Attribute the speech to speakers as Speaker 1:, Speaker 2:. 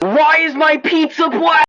Speaker 1: Why is my pizza black?